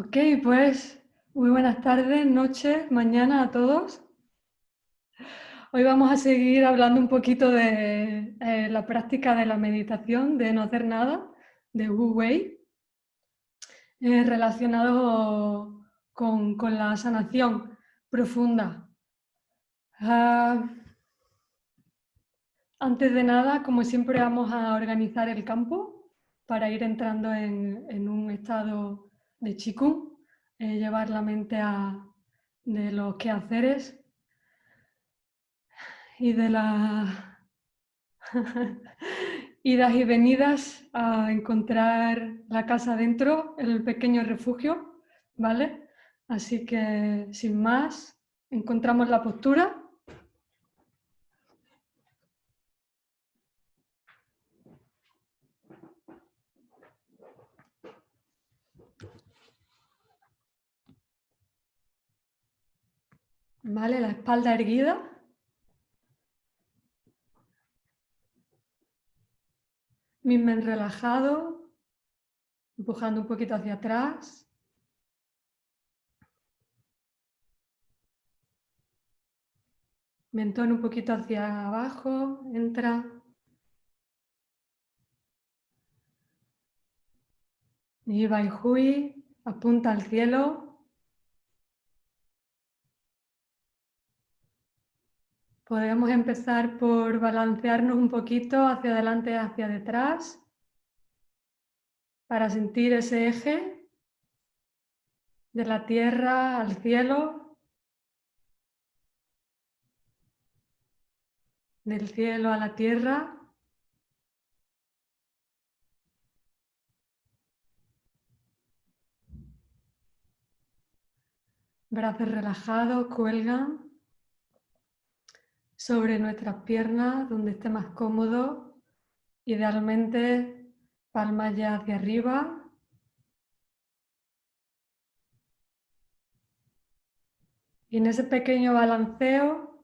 Ok, pues muy buenas tardes, noches, mañana a todos. Hoy vamos a seguir hablando un poquito de eh, la práctica de la meditación, de no hacer nada, de Wu Wei, eh, relacionado con, la sanación profunda. Ah, antes de nada, como siempre, vamos a organizar el campo para ir entrando en, un estado de chikung, eh, llevar la mente a, de los quehaceres y de las idas y venidas a encontrar la casa dentro, el pequeño refugio, ¿vale? Así que, sin más, encontramos la postura ¿Vale? La espalda erguida. Mismen relajado, empujando un poquito hacia atrás. Mentón un poquito hacia abajo, entra. Y Hui, apunta al cielo. Podemos empezar por balancearnos un poquito hacia adelante hacia detrás para sentir ese eje de la tierra al cielo, del cielo a la tierra. Brazos relajados, cuelgan sobre nuestras piernas, donde esté más cómodo, idealmente palmas ya hacia arriba. Y en ese pequeño balanceo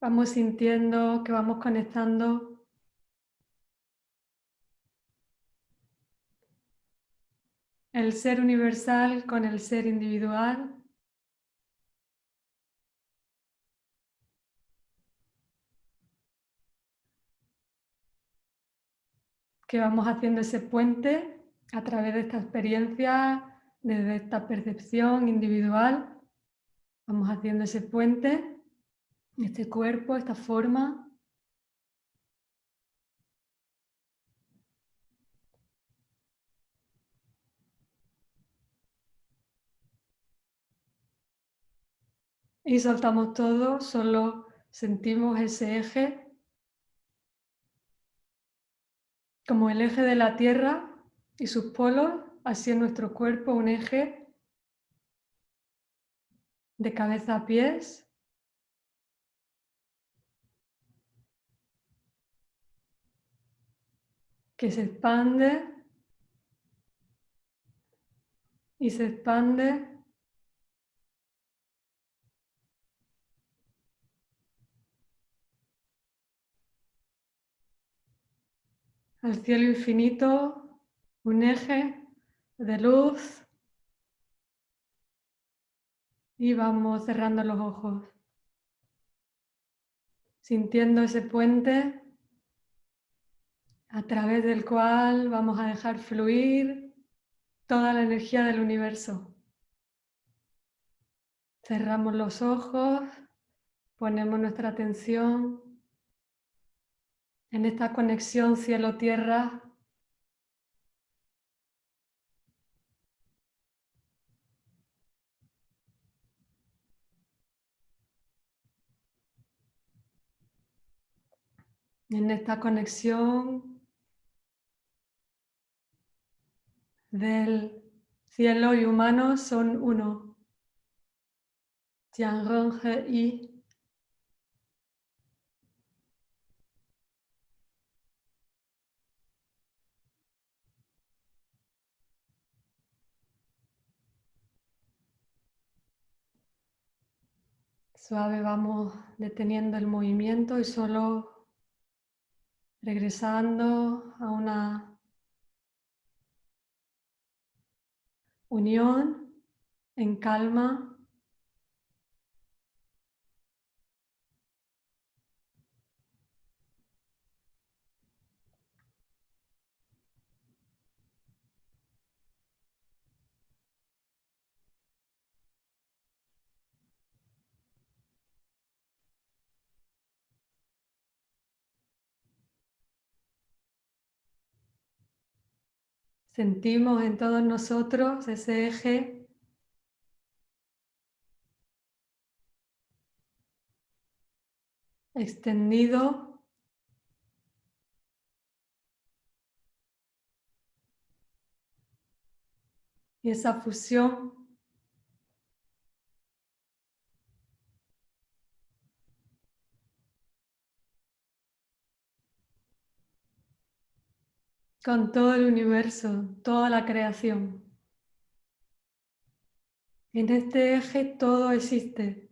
vamos sintiendo que vamos conectando el ser universal con el ser individual. Que vamos haciendo ese puente a través de esta experiencia, desde esta percepción individual. Vamos haciendo ese puente, este cuerpo, esta forma. Y soltamos todo, solo sentimos ese eje como el eje de la Tierra y sus polos, así en nuestro cuerpo un eje de cabeza a pies. que se expande y se expande al cielo infinito, un eje de luz y vamos cerrando los ojos, sintiendo ese puente a través del cual vamos a dejar fluir toda la energía del universo. Cerramos los ojos, ponemos nuestra atención en esta conexión cielo-tierra. En esta conexión del cielo y humano son uno. Tianrong y Suave vamos deteniendo el movimiento y solo regresando a una unión, en calma. Sentimos en todos nosotros ese eje. Extendido. Y esa fusión con todo el universo, toda la creación. En este eje todo existe.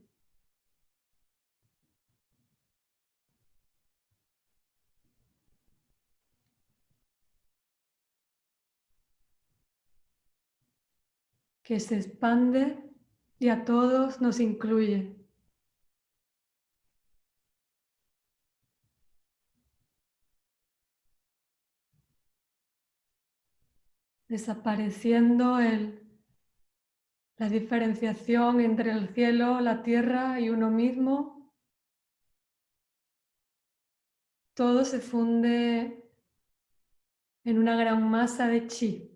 que se expande y a todos nos incluye. Desapareciendo el, la diferenciación entre el cielo, la tierra y uno mismo. Todo se funde en una gran masa de chi.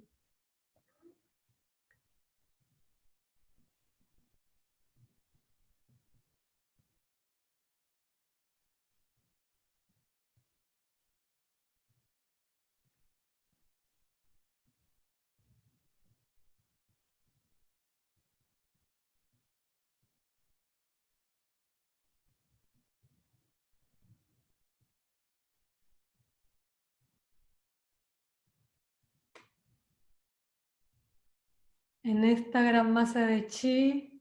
En esta gran masa de chi,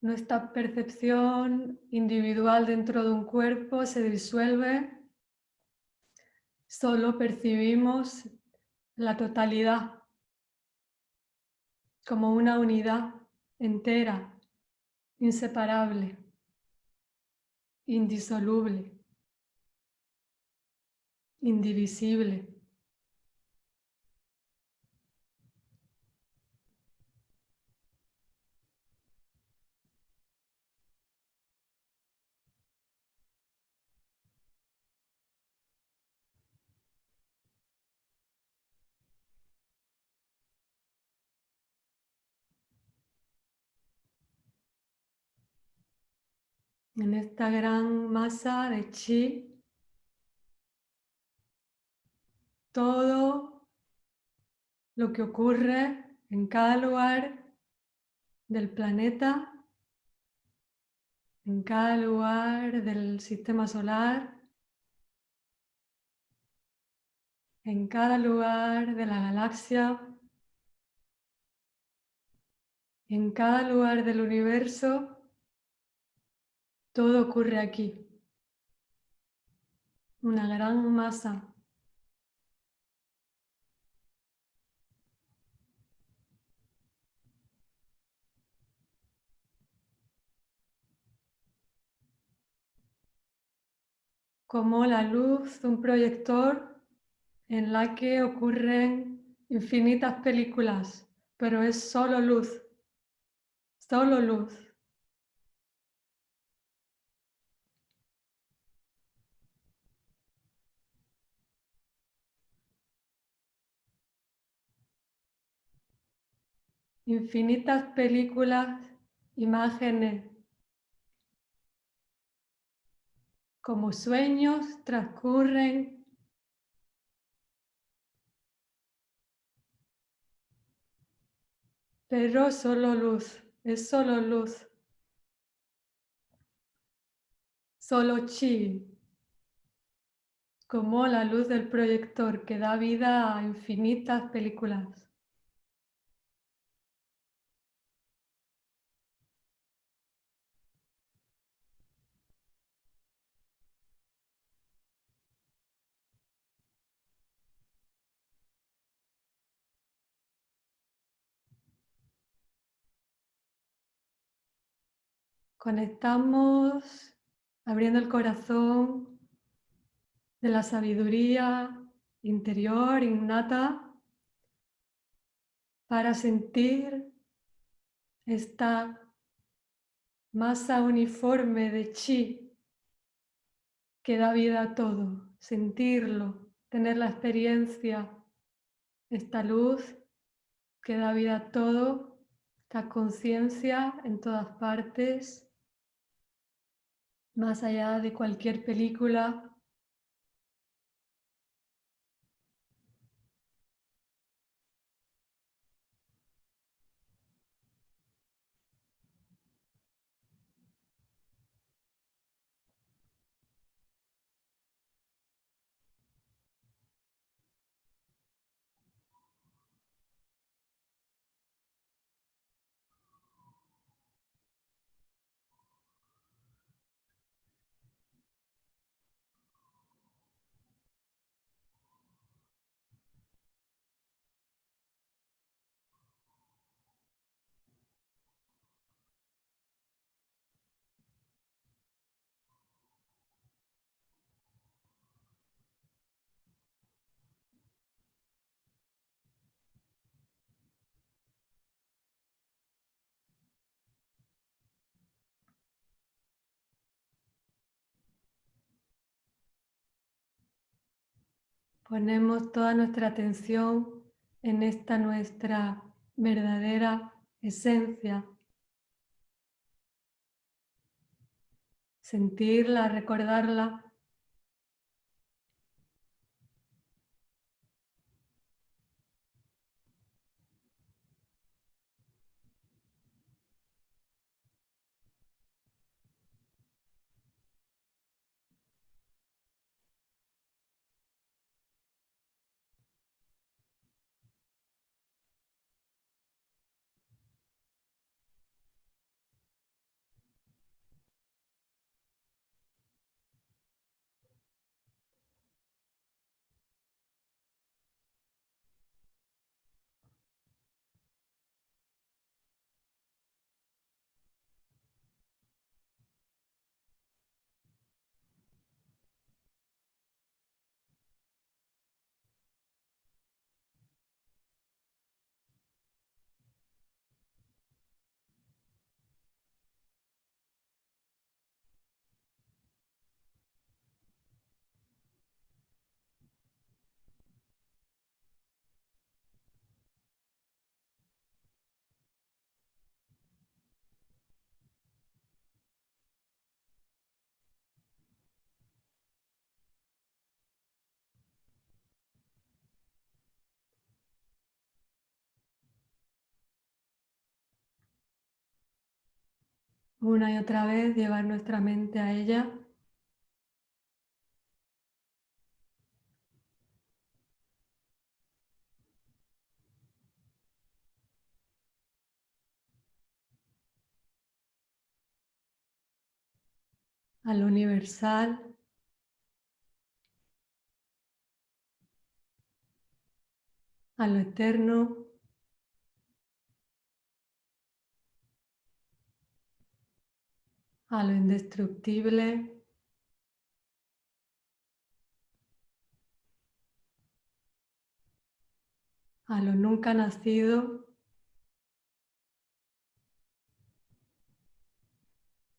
nuestra percepción individual dentro de un cuerpo se disuelve, solo percibimos la totalidad como una unidad entera, inseparable, indisoluble, indivisible. En esta gran masa de chi, todo lo que ocurre en cada lugar del planeta, en cada lugar del sistema solar, en cada lugar de la galaxia, en cada lugar del universo, todo ocurre aquí. Una gran masa. Como la luz de un proyector en la que ocurren infinitas películas, pero es solo luz, solo luz. Infinitas películas, imágenes, como sueños transcurren pero solo luz, es solo luz, solo chi, como la luz del proyector que da vida a infinitas películas. Conectamos abriendo el corazón de la sabiduría interior, innata, para sentir esta masa uniforme de chi que da vida a todo, sentirlo, tener la experiencia, esta luz que da vida a todo, esta conciencia en todas partes, más allá de cualquier película Ponemos toda nuestra atención en esta nuestra verdadera esencia. Sentirla, recordarla. Una y otra vez llevar nuestra mente a ella. a lo universal, a lo eterno, a lo indestructible, a lo nunca nacido,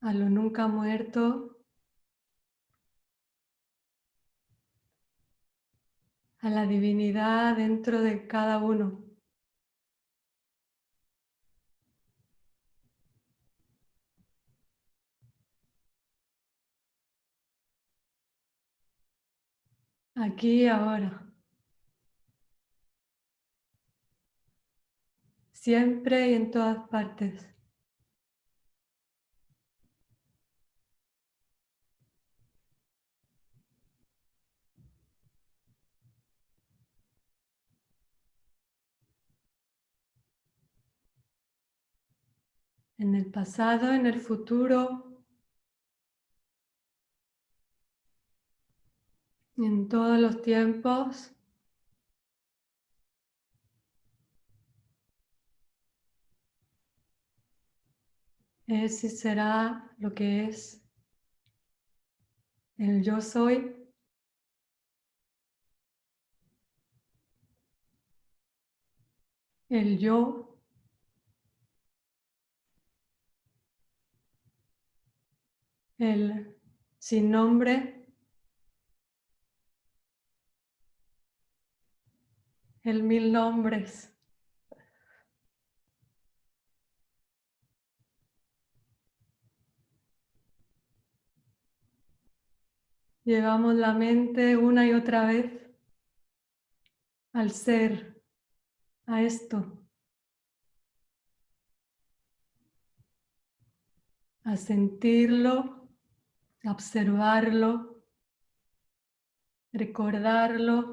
a lo nunca muerto, a la divinidad dentro de cada uno. Aquí ahora. Siempre y en todas partes. En el pasado, en el futuro, en todos los tiempos. es y será lo que es el yo soy. El yo. El sin nombre el mil nombres. Llevamos la mente una y otra vez al ser, a esto, a sentirlo, observarlo, recordarlo,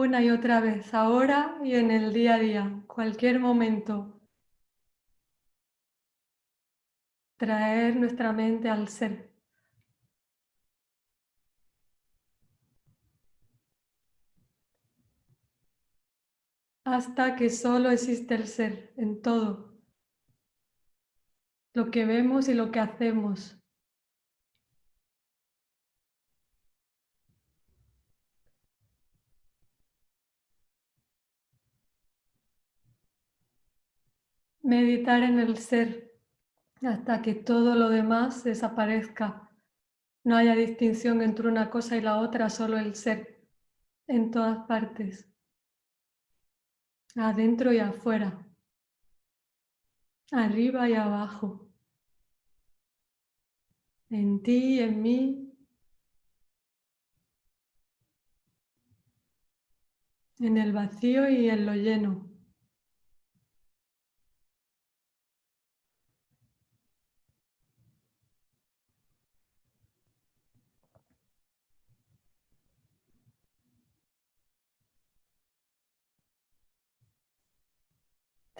una y otra vez, ahora y en el día a día, cualquier momento. Traer nuestra mente al ser. Hasta que solo existe el ser en todo. Lo que vemos y lo que hacemos. Meditar en el ser hasta que todo lo demás desaparezca. No haya distinción entre una cosa y la otra, solo el ser en todas partes, adentro y afuera, arriba y abajo, en ti y en mí, en el vacío y en lo lleno.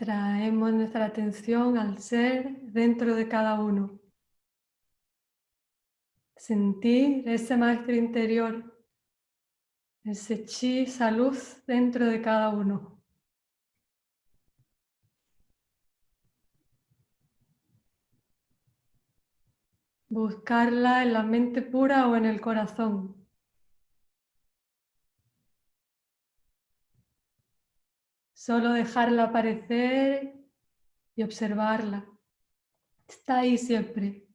Traemos nuestra atención al ser dentro de cada uno. Sentir ese maestro interior, ese chi, esa luz dentro de cada uno. Buscarla en la mente pura o en el corazón. Solo dejarla aparecer y observarla. Está ahí siempre.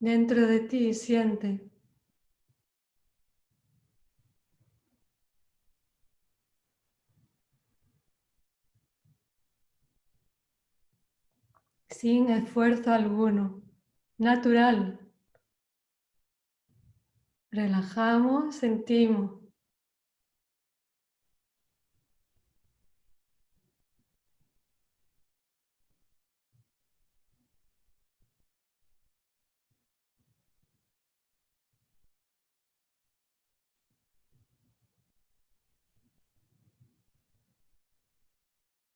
Dentro de ti siente. Sin esfuerzo alguno, natural. Relajamos, sentimos.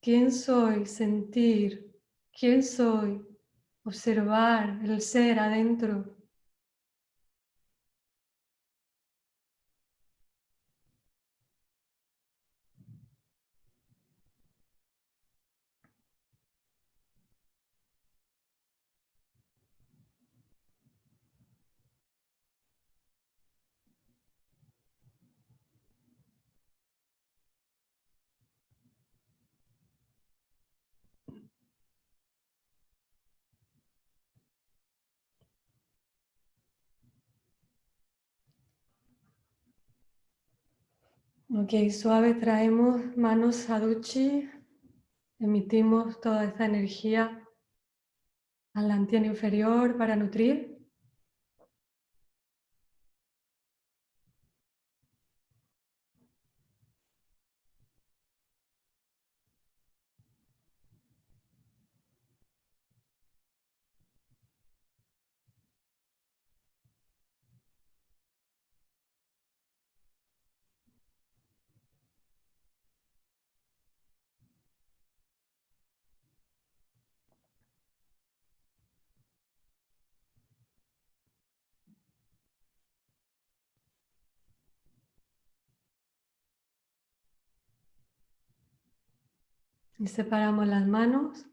¿Quién soy? Sentir. ¿Quién soy? Observar el ser adentro. Ok, suave traemos manos a duchi, emitimos toda esa energía al antien inferior para nutrir. Y separamos las manos,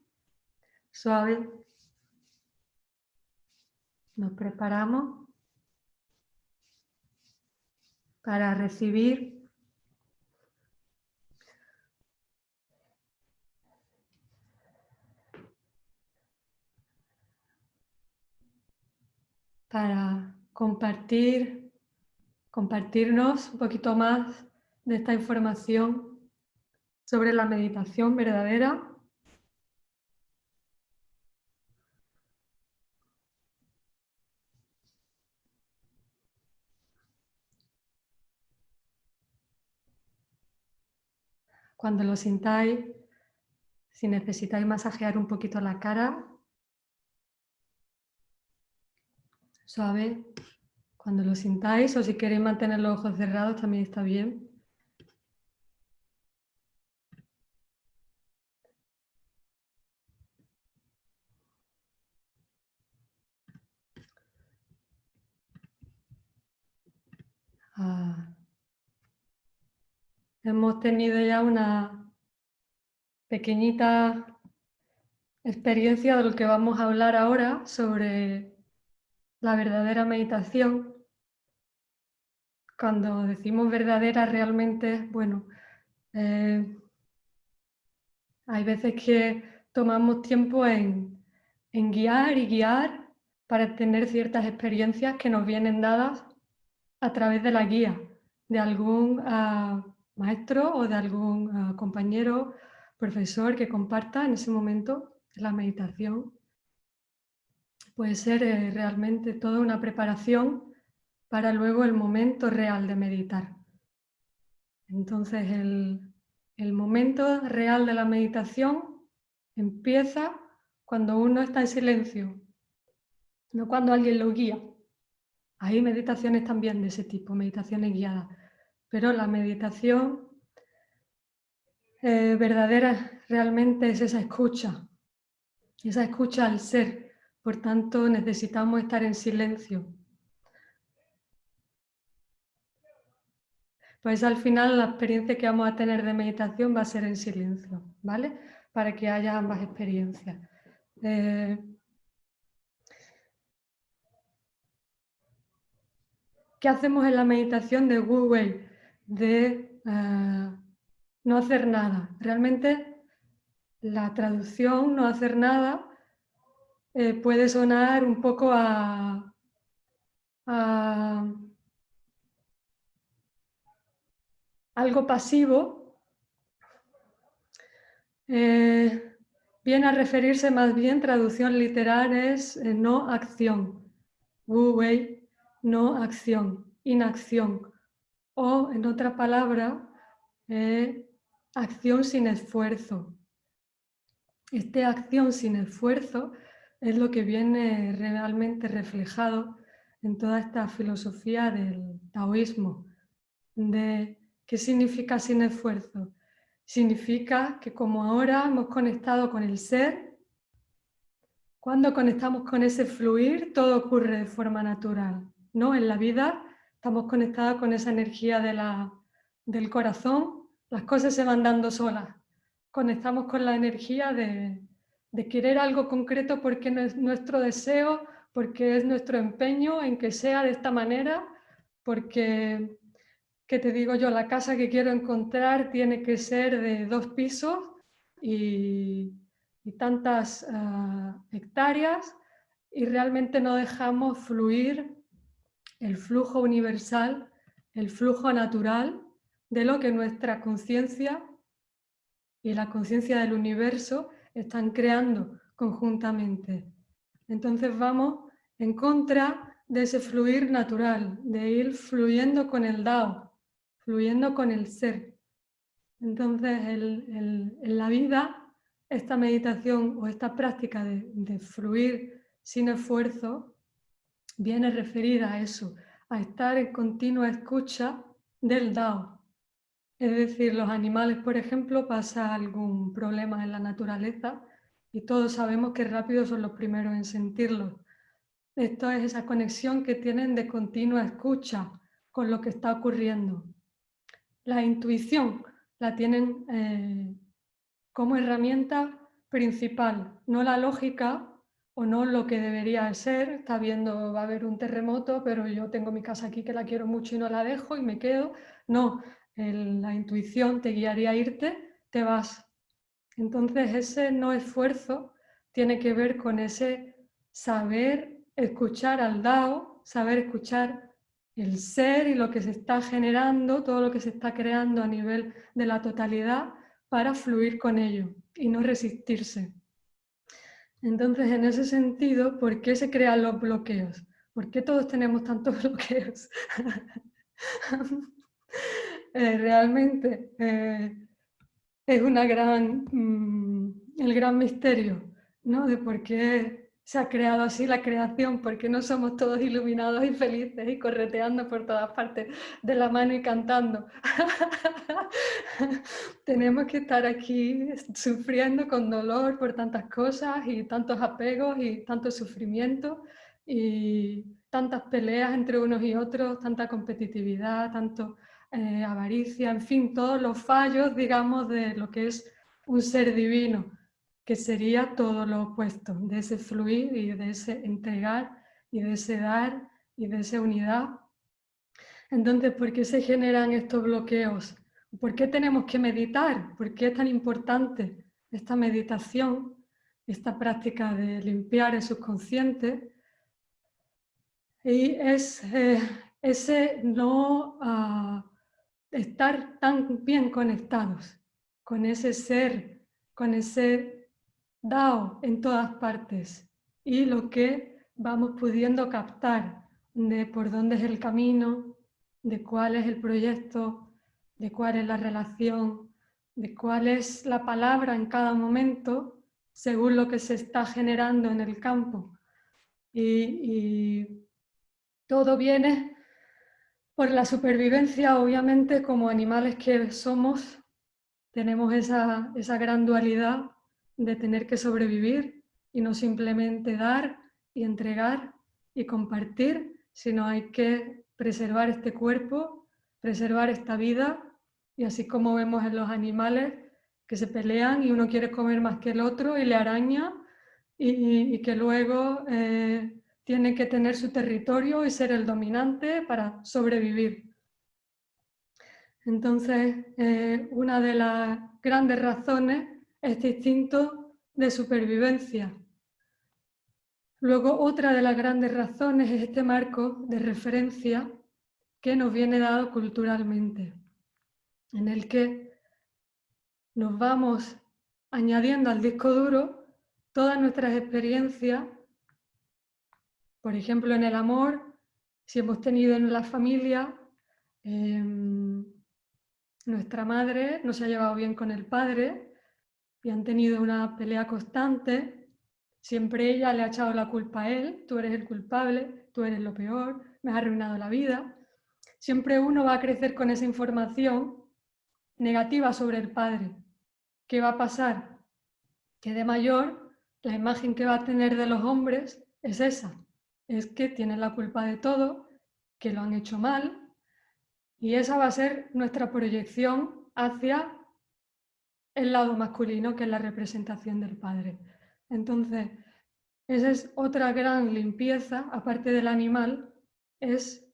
suave. Nos preparamos para recibir para compartir, compartirnos un poquito más de esta información sobre la meditación verdadera. Cuando lo sintáis, si necesitáis masajear un poquito la cara, suave, cuando lo sintáis o si queréis mantener los ojos cerrados también está bien. Hemos tenido ya una pequeñita experiencia de lo que vamos a hablar ahora sobre la verdadera meditación. Cuando decimos verdadera realmente, bueno, eh, hay veces que tomamos tiempo en guiar y guiar para tener ciertas experiencias que nos vienen dadas a través de la guía de algún ah, maestro o de algún ah, compañero, profesor que comparta en ese momento la meditación. Puede ser eh, realmente toda una preparación para luego el momento real de meditar. Entonces el, el momento real de la meditación empieza cuando uno está en silencio, no cuando alguien lo guía. Hay meditaciones también de ese tipo, meditaciones guiadas, pero la meditación eh, verdadera realmente es esa escucha, esa escucha al ser. Por tanto, necesitamos estar en silencio. Pues al final la experiencia que vamos a tener de meditación va a ser en silencio, ¿vale? Para que haya ambas experiencias. Eh, ¿Qué hacemos en la meditación de Google? De eh, no hacer nada. Realmente la traducción, no hacer nada, eh, puede sonar un poco a, algo pasivo. Eh, viene a referirse más bien, traducción literal es no acción. Wu Wei no acción, inacción. O, en otra palabra, eh, acción sin esfuerzo. Esta acción sin esfuerzo es lo que viene realmente reflejado en toda esta filosofía del taoísmo. De, ¿Qué significa sin esfuerzo? Significa que como ahora hemos conectado con el ser, cuando conectamos con ese fluir, todo ocurre de forma natural. ¿no? En la vida estamos conectados con esa energía de la, del corazón, las cosas se van dando solas. Conectamos con la energía de, de querer algo concreto porque es nuestro deseo, porque es nuestro empeño en que sea de esta manera, porque, ¿qué te digo yo? La casa que quiero encontrar tiene que ser de dos pisos y, y tantas ah, hectáreas y realmente no dejamos fluir el flujo universal, el flujo natural de lo que nuestra conciencia y la conciencia del universo están creando conjuntamente. Entonces vamos en contra de ese fluir natural, de ir fluyendo con el Dao, fluyendo con el ser. Entonces en la vida, esta meditación o esta práctica de fluir sin esfuerzo viene referida a eso, a estar en continua escucha del Dao. Es decir, los animales, por ejemplo, pasa algún problema en la naturaleza y todos sabemos que rápido son los primeros en sentirlo. Esto es esa conexión que tienen de continua escucha con lo que está ocurriendo. La intuición la tienen eh, como herramienta principal, no la lógica o no lo que debería ser. Está viendo, va a haber un terremoto, pero yo tengo mi casa aquí que la quiero mucho y no la dejo y me quedo. No, la intuición te guiaría a irte, te vas. Entonces ese no esfuerzo tiene que ver con ese saber escuchar al Dao, saber escuchar el ser y lo que se está generando, todo lo que se está creando a nivel de la totalidad para fluir con ello y no resistirse. Entonces, en ese sentido, ¿por qué se crean los bloqueos? ¿Por qué todos tenemos tantos bloqueos? Eh, realmente eh, es una gran, mm, el gran misterio ¿no? de por qué se ha creado así la creación, porque no somos todos iluminados y felices y correteando por todas partes de la mano y cantando. Tenemos que estar aquí sufriendo con dolor por tantas cosas y tantos apegos y tanto sufrimiento y tantas peleas entre unos y otros, tanta competitividad, tanto eh, avaricia, en fin, todos los fallos, digamos, de lo que es un ser divino, que sería todo lo opuesto, de ese fluir y de ese entregar y de ese dar y de esa unidad. Entonces, ¿por qué se generan estos bloqueos? ¿Por qué tenemos que meditar? ¿Por qué es tan importante esta meditación, esta práctica de limpiar el subconsciente? Y es eh, ese no... Ah, estar tan bien conectados con ese ser, con ese Dao en todas partes y lo que vamos pudiendo captar de por dónde es el camino, de cuál es el proyecto, de cuál es la relación, de cuál es la palabra en cada momento según lo que se está generando en el campo. Y, todo viene por la supervivencia, obviamente, como animales que somos, tenemos esa, esa gran dualidad de tener que sobrevivir y no simplemente dar y entregar y compartir, sino hay que preservar este cuerpo, preservar esta vida y así como vemos en los animales que se pelean y uno quiere comer más que el otro y le araña y, que luego eh, tiene que tener su territorio y ser el dominante para sobrevivir. Entonces, eh, una de las grandes razones es este instinto de supervivencia. Luego, otra de las grandes razones es este marco de referencia que nos viene dado culturalmente, en el que nos vamos añadiendo al disco duro todas nuestras experiencias por ejemplo, en el amor, si hemos tenido en la familia, em, nuestra madre no se ha llevado bien con el padre y han tenido una pelea constante, siempre ella le ha echado la culpa a él, tú eres el culpable, tú eres lo peor, me has arruinado la vida. Siempre uno va a crecer con esa información negativa sobre el padre. ¿Qué va a pasar? Que de mayor la imagen que va a tener de los hombres es esa, es que tienen la culpa de todo, que lo han hecho mal, y esa va a ser nuestra proyección hacia el lado masculino, que es la representación del padre. Entonces, esa es otra gran limpieza, aparte del animal, es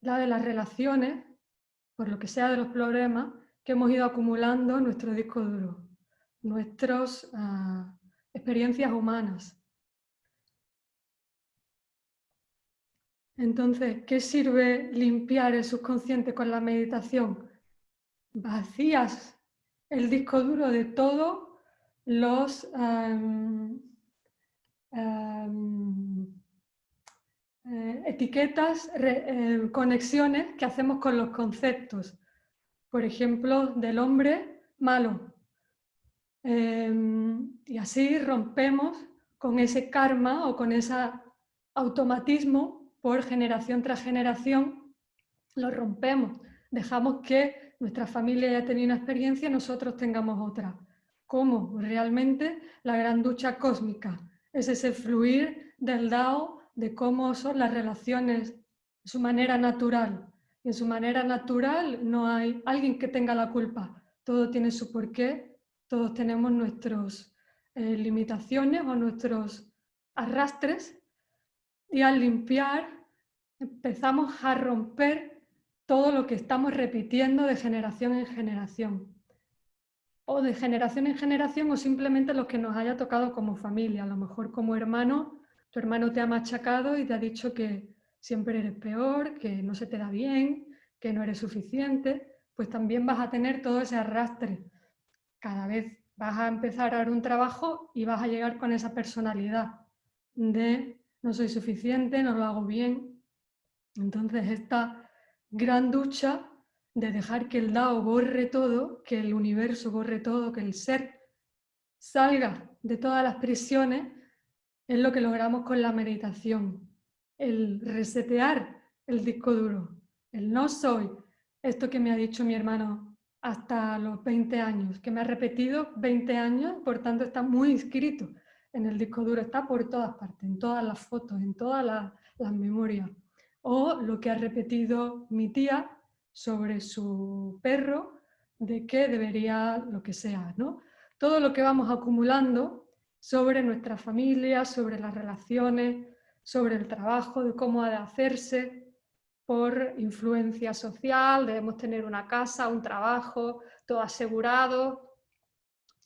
la de las relaciones, por lo que sea de los problemas, que hemos ido acumulando en nuestro disco duro, nuestras ah, experiencias humanas. Entonces, ¿qué sirve limpiar el subconsciente con la meditación? vacías el disco duro de todos los em, em, eh, etiquetas, eh, conexiones que hacemos con los conceptos. Por ejemplo, del hombre malo. Em, y así rompemos con ese karma o con ese automatismo por generación tras generación, lo rompemos. Dejamos que nuestra familia haya tenido una experiencia nosotros tengamos otra. ¿Cómo? Realmente la gran ducha cósmica. Es ese fluir del Dao de cómo son las relaciones, su manera natural. Y en su manera natural no hay alguien que tenga la culpa. Todo tiene su porqué, todos tenemos nuestras eh, limitaciones o nuestros arrastres y al limpiar empezamos a romper todo lo que estamos repitiendo de generación en generación. O de generación en generación o simplemente lo que nos haya tocado como familia. A lo mejor como hermano tu hermano te ha machacado y te ha dicho que siempre eres peor, que no se te da bien, que no eres suficiente, pues también vas a tener todo ese arrastre. Cada vez vas a empezar a dar un trabajo y vas a llegar con esa personalidad de no soy suficiente, no lo hago bien. Entonces esta gran ducha de dejar que el Dao borre todo, que el universo borre todo, que el ser salga de todas las prisiones, es lo que logramos con la meditación. El resetear el disco duro. El no soy. Esto que me ha dicho mi hermano hasta los 20 años, que me ha repetido 20 años, por tanto está muy inscrito en el disco duro, está por todas partes, en todas las fotos, en todas las, las memorias. O lo que ha repetido mi tía sobre su perro, de que debería lo que sea. ¿no? Todo lo que vamos acumulando sobre nuestra familia, sobre las relaciones, sobre el trabajo, de cómo ha de hacerse por influencia social, debemos tener una casa, un trabajo, todo asegurado,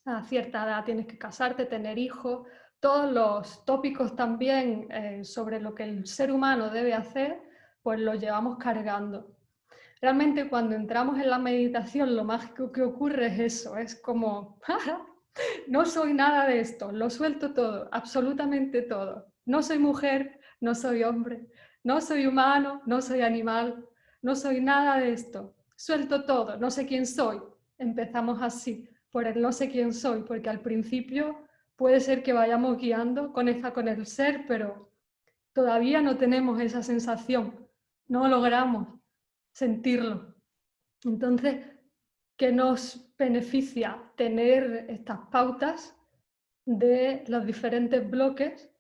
a cierta edad tienes que casarte, tener hijos, todos los tópicos también eh, sobre lo que el ser humano debe hacer, pues los llevamos cargando. Realmente cuando entramos en la meditación lo mágico que ocurre es eso, es como, no soy nada de esto, lo suelto todo, absolutamente todo. No soy mujer, no soy hombre, no soy humano, no soy animal, no soy nada de esto. Suelto todo, no sé quién soy. Empezamos así, por el no sé quién soy, porque al principio puede ser que vayamos guiando, conecta con el ser, pero todavía no tenemos esa sensación, no logramos sentirlo. Entonces, ¿qué nos beneficia tener estas pautas de los diferentes bloques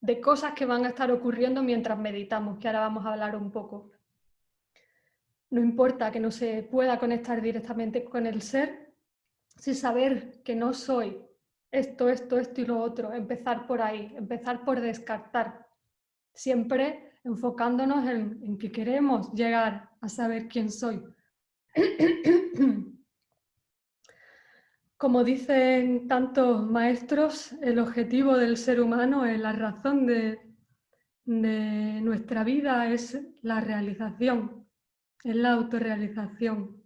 de cosas que van a estar ocurriendo mientras meditamos, que ahora vamos a hablar un poco. No importa que no se pueda conectar directamente con el ser, si saber que no soy esto, esto, esto y lo otro, empezar por ahí, empezar por descartar, siempre enfocándonos en, en que queremos llegar a saber quién soy. Como dicen tantos maestros, el objetivo del ser humano, es la razón de, nuestra vida es la realización, es la autorrealización,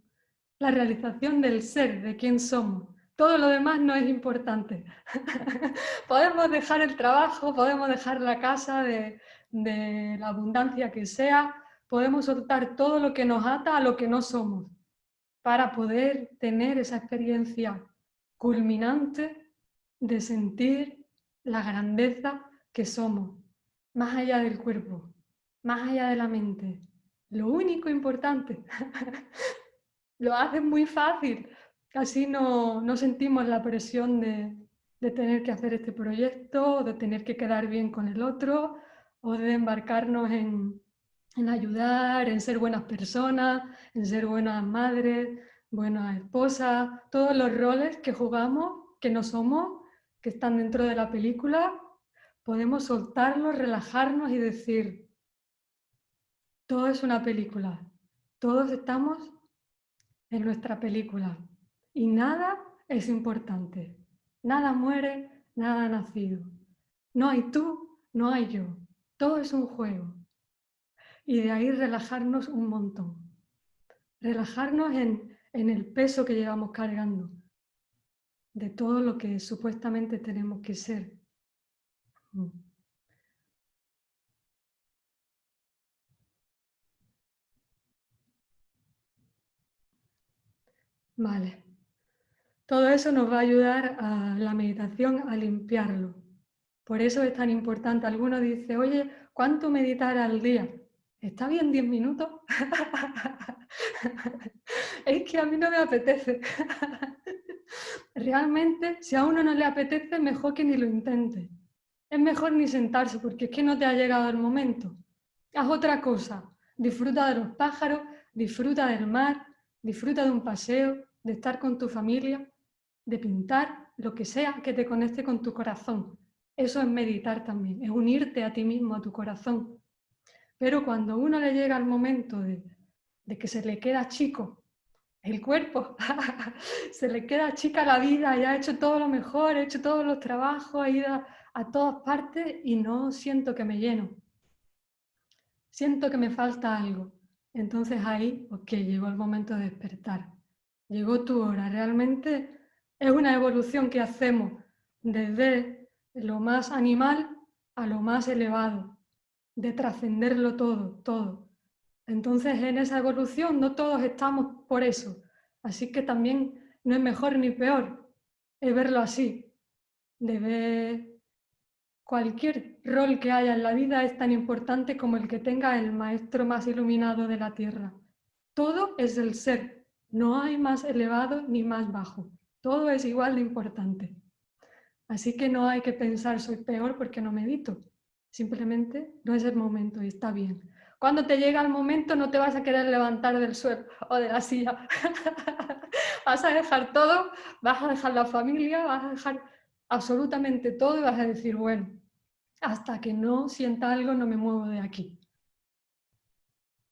la realización del ser, de quién somos. Todo lo demás no es importante. podemos dejar el trabajo, podemos dejar la casa de, de la abundancia que sea, podemos soltar todo lo que nos ata a lo que no somos para poder tener esa experiencia culminante de sentir la grandeza que somos, más allá del cuerpo, más allá de la mente. Lo único importante, lo hace muy fácil, así no, no sentimos la presión de, de tener que hacer este proyecto, de tener que quedar bien con el otro, o de embarcarnos en, en ayudar, en ser buenas personas, en ser buenas madres, buena esposa, todos los roles que jugamos, que no somos, que están dentro de la película, podemos soltarlos, relajarnos y decir, todo es una película, todos estamos en nuestra película y nada es importante, nada muere, nada ha nacido, no hay tú, no hay yo, todo es un juego. Y de ahí relajarnos un montón, relajarnos en en el peso que llevamos cargando, de todo lo que supuestamente tenemos que ser. Mm. Vale. Todo eso nos va a ayudar a la meditación a limpiarlo. Por eso es tan importante. Alguno dice, oye, ¿cuánto meditar al día? ¿Está bien 10 minutos? es que a mí no me apetece. Realmente, si a uno no le apetece, mejor que ni lo intente. Es mejor ni sentarse porque es que no te ha llegado el momento. Haz otra cosa. Disfruta de los pájaros, disfruta del mar, disfruta de un paseo, de estar con tu familia, de pintar, lo que sea que te conecte con tu corazón. Eso es meditar también, es unirte a ti mismo, a tu corazón. Pero cuando uno le llega el momento de, que se le queda chico el cuerpo, se le queda chica la vida, ya ha hecho todo lo mejor, ha hecho todos los trabajos, ha ido a, a todas partes y no siento que me lleno. Siento que me falta algo. Entonces ahí, ok, llegó el momento de despertar llegó tu hora. Realmente es una evolución que hacemos desde lo más animal a lo más elevado, de trascenderlo todo, todo. Entonces en esa evolución no todos estamos por eso, así que también no es mejor ni peor, es verlo así, de ver cualquier rol que haya en la vida es tan importante como el que tenga el maestro más iluminado de la tierra. Todo es el ser, no hay más elevado ni más bajo. Todo es igual de importante. Así que no hay que pensar soy peor porque no medito. Simplemente no es el momento y está bien. Cuando te llega el momento no te vas a querer levantar del suelo o de la silla. vas a dejar todo, vas a dejar la familia, vas a dejar absolutamente todo y vas a decir, bueno, hasta que no sienta algo no me muevo de aquí.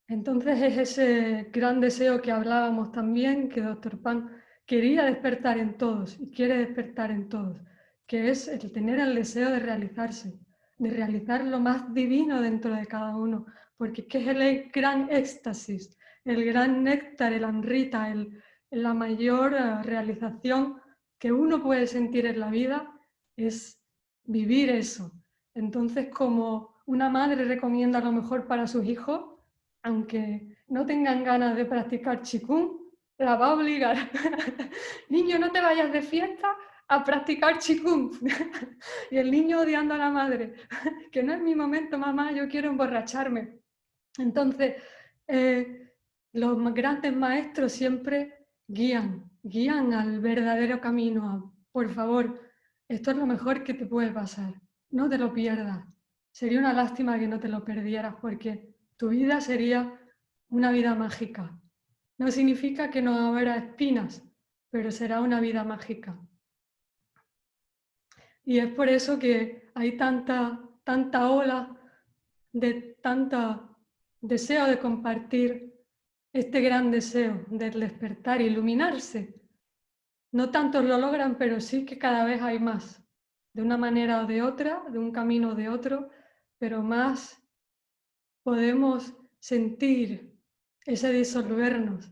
Entonces es ese gran deseo que hablábamos también, que Dr. Pan quería despertar en todos y quiere despertar en todos, que es el tener el deseo de realizarse, de realizar lo más divino dentro de cada uno, porque es el gran éxtasis, el gran néctar, el amrita, el, la mayor eh, realización que uno puede sentir en la vida es vivir eso. Entonces, como una madre recomienda lo mejor para sus hijos, aunque no tengan ganas de practicar chikung, la va a obligar. niño, no te vayas de fiesta a practicar chikung. y el niño odiando a la madre, que no es mi momento, mamá, yo quiero emborracharme. Entonces, eh, los grandes maestros siempre guían, guían al verdadero camino. Por favor, esto es lo mejor que te puede pasar. No te lo pierdas. Sería una lástima que no te lo perdieras porque tu vida sería una vida mágica. No significa que no habrá espinas, pero será una vida mágica. Y es por eso que hay tanta, tanta ola de tanta deseo de compartir este gran deseo del despertar, iluminarse. No tantos lo logran, pero sí que cada vez hay más, de una manera o de otra, de un camino o de otro, pero más podemos sentir ese disolvernos,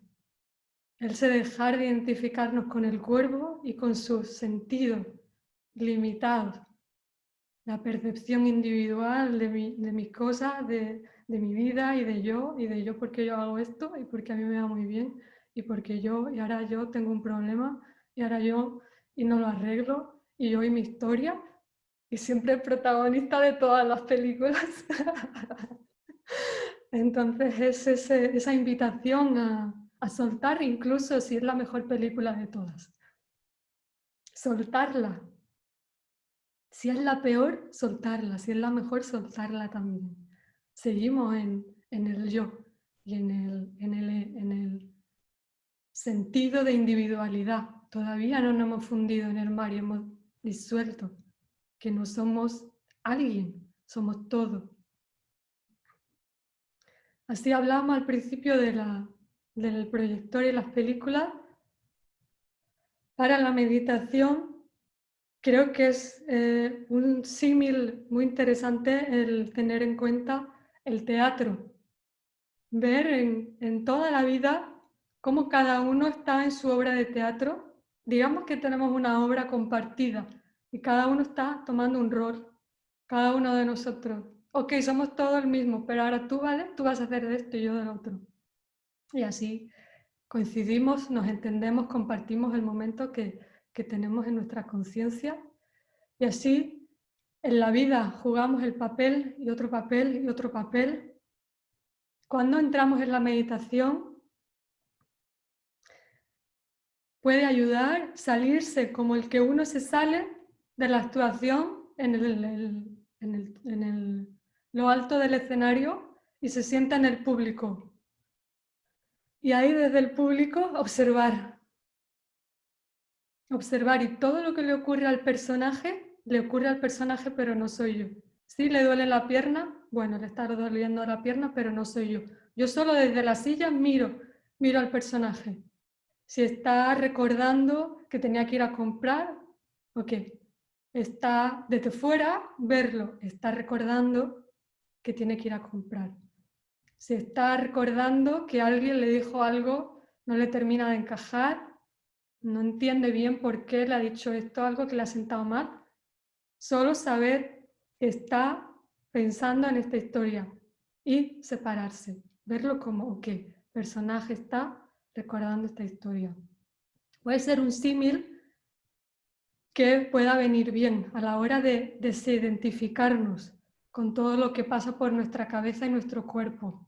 ese dejar de identificarnos con el cuerpo y con sus sentidos limitados, la percepción individual de, mis cosas, de, de, mi vida y de yo, y de yo porque yo hago esto y porque a mí me va muy bien, y porque yo, y ahora yo tengo un problema, y ahora yo, y no lo arreglo, y yo y mi historia, y siempre el protagonista de todas las películas. Entonces es esa invitación a, soltar, incluso si es la mejor película de todas. Soltarla. Si es la peor, soltarla. Si es la mejor, soltarla también. Seguimos en, el yo y en el, en, el, en el sentido de individualidad. Todavía no nos hemos fundido en el mar y hemos disuelto que no somos alguien, somos todo. Así hablamos al principio del proyector y las películas. Para la meditación creo que es eh, un símil muy interesante el tener en cuenta el teatro. Ver en, toda la vida cómo cada uno está en su obra de teatro. Digamos que tenemos una obra compartida y cada uno está tomando un rol, cada uno de nosotros. Ok, somos todos el mismo, pero ahora tú, ¿vale? Tú vas a hacer esto y yo del otro. Y así coincidimos, nos entendemos, compartimos el momento que, que tenemos en nuestra conciencia y así en la vida jugamos el papel y otro papel y otro papel. Cuando entramos en la meditación puede ayudar salirse como el que uno se sale de la actuación en, el, lo alto del escenario y se sienta en el público. Y ahí desde el público observar. Observar y todo lo que le ocurre al personaje, le ocurre al personaje pero no soy yo. Si le duele la pierna, bueno, le está doliendo la pierna pero no soy yo. Yo solo desde la silla miro, miro al personaje. Si está recordando que tenía que ir a comprar, ok. Está desde fuera, verlo. Está recordando que tiene que ir a comprar. Si está recordando que alguien le dijo algo, no le termina de encajar, no entiende bien por qué le ha dicho esto, algo que le ha sentado mal. Solo saber que está pensando en esta historia y separarse. Verlo como, ok, personaje está recordando esta historia. Puede ser un símil que pueda venir bien a la hora de desidentificarnos con todo lo que pasa por nuestra cabeza y nuestro cuerpo.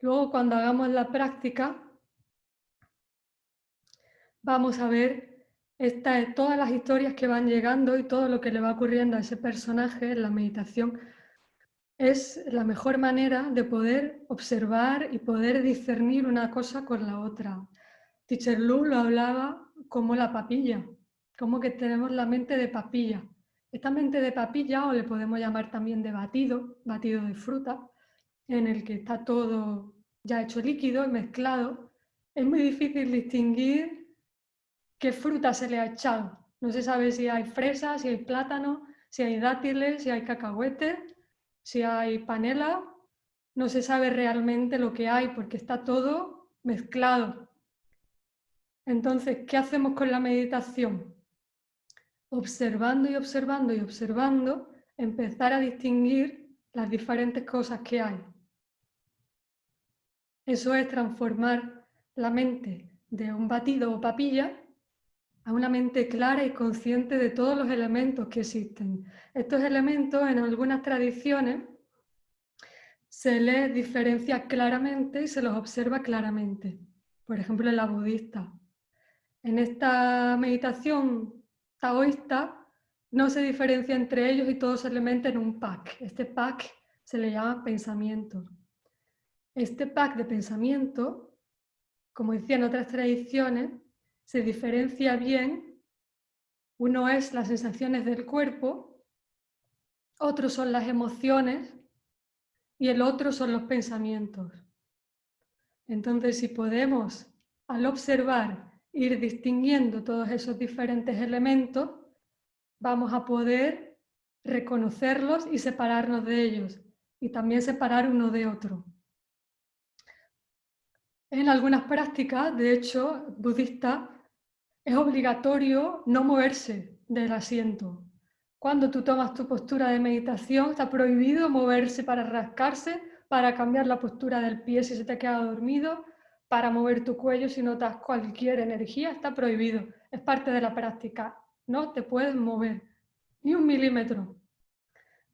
Luego, cuando hagamos la práctica, vamos a ver todas las historias que van llegando y todo lo que le va ocurriendo a ese personaje en la meditación es la mejor manera de poder observar y poder discernir una cosa con la otra. Teacher Lu lo hablaba como la papilla, como que tenemos la mente de papilla. Esta mente de papilla, o le podemos llamar también de batido, batido de fruta, en el que está todo ya hecho líquido y mezclado, es muy difícil distinguir qué fruta se le ha echado. No se sabe si hay fresas, si hay plátano, si hay dátiles, si hay cacahuetes, si hay panela, no se sabe realmente lo que hay porque está todo mezclado. Entonces, ¿qué hacemos con la meditación? Observando y observando y observando, empezar a distinguir las diferentes cosas que hay. Eso es transformar la mente de un batido o papilla a una mente clara y consciente de todos los elementos que existen. Estos elementos en algunas tradiciones se les diferencia claramente y se los observa claramente. Por ejemplo, en la budista. En esta meditación taoísta no se diferencia entre ellos y todos se le en un pack. Este pack se le llama pensamiento. Este pack de pensamiento, como decían otras tradiciones, se diferencia bien. Uno es las sensaciones del cuerpo, otros son las emociones y el otro son los pensamientos. Entonces, si podemos, al observar, ir distinguiendo todos esos diferentes elementos, vamos a poder reconocerlos y separarnos de ellos, y también separar uno de otro. En algunas prácticas, de hecho, budistas, es obligatorio no moverse del asiento. Cuando tú tomas tu postura de meditación, está prohibido moverse para rascarse, para cambiar la postura del pie si se te queda dormido, para mover tu cuello si notas cualquier energía, está prohibido. Es parte de la práctica. No te puedes mover ni un milímetro.